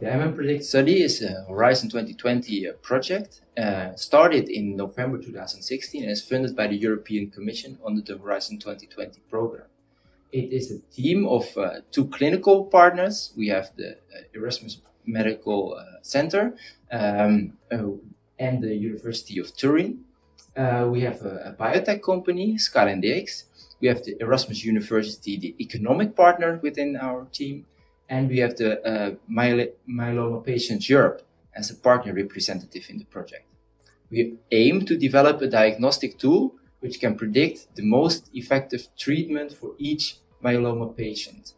The MM Predict study is a Horizon 2020 uh, project, uh, started in November 2016 and is funded by the European Commission under the Horizon 2020 program. It is a team of uh, two clinical partners. We have the uh, Erasmus Medical uh, Center um, uh, and the University of Turin. we have a, a, biotech company, SkylineDx. We have the Erasmus University, the economic partner within our team and we have the uh, Myeloma Patients Europe as a partner representative in the project. We aim to develop a diagnostic tool which can predict the most effective treatment for each myeloma patient.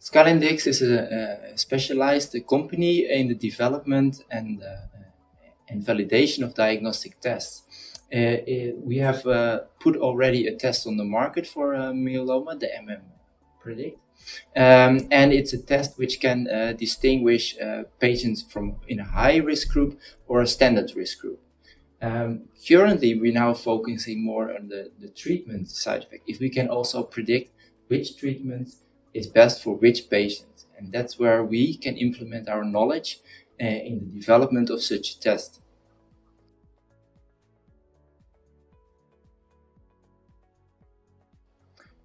SkylineDx is a, a, specialized company in the development and, uh, and validation of diagnostic tests. Uh, we have uh, put already a test on the market for uh, myeloma, the MM Predict. Um, and it's a test which can uh, distinguish uh, patients from in a high risk group or a standard risk group. Um, currently, we're now focusing more on the, the treatment side effect. If we can also predict which treatment is best for which patient. And that's where we can implement our knowledge uh, in the development of such a test.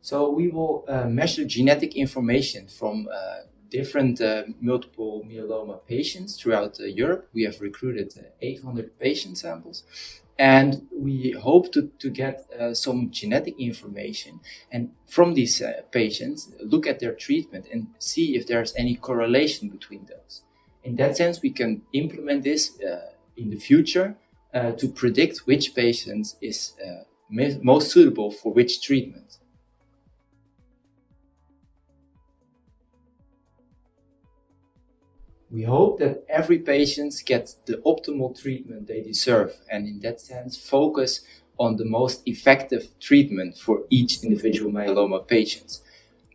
So we will uh, measure genetic information from uh, different uh, multiple myeloma patients throughout uh, Europe. We have recruited uh, 800 patient samples and we hope to, to get uh, some genetic information and from these patients look at their treatment and see if there's any correlation between those. In that sense, we can implement this in the future to predict which patients is most suitable for which treatment. We hope that every patient gets the optimal treatment they deserve and in that sense focus on the most effective treatment for each individual myeloma patient.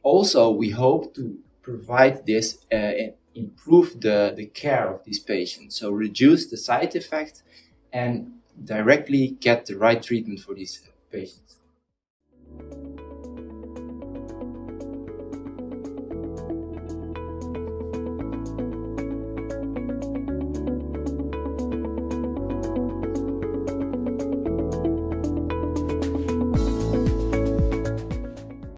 Also, we hope to provide this uh, improve the, the care of these patients. So reduce the side effects and directly get the right treatment for these patients.